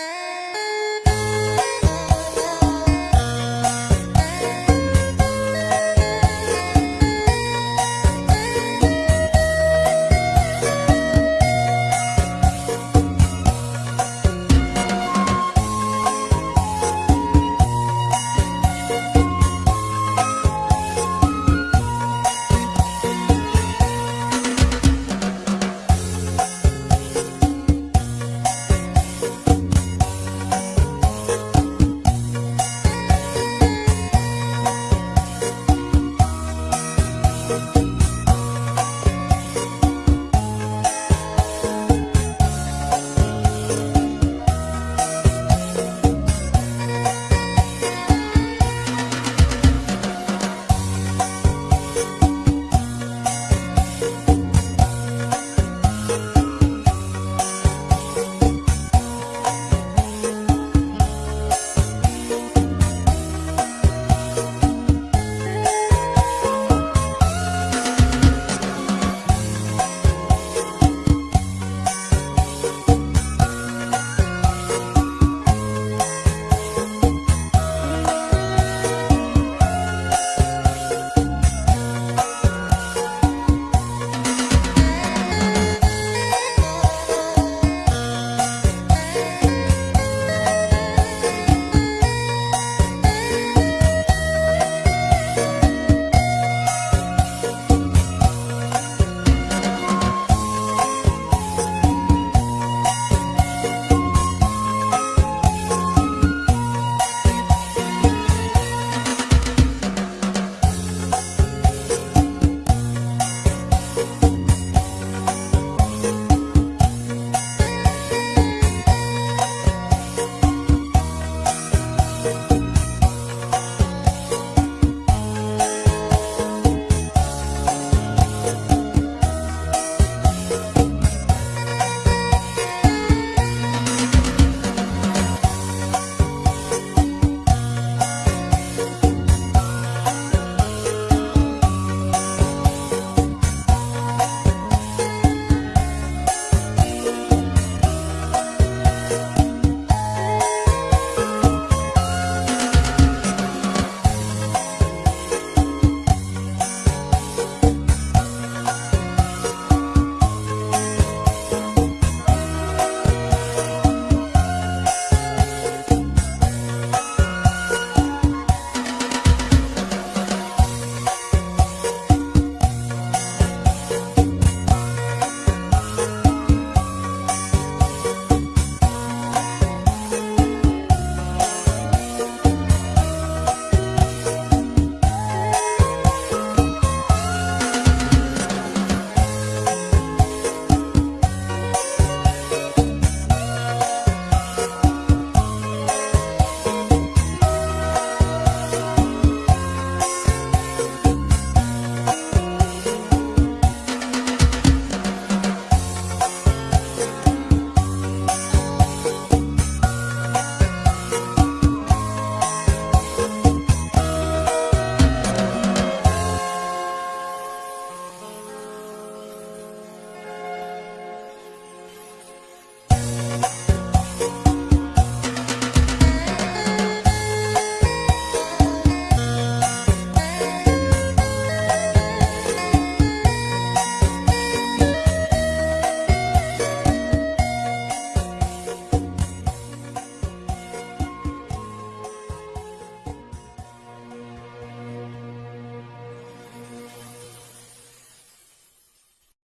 Uh...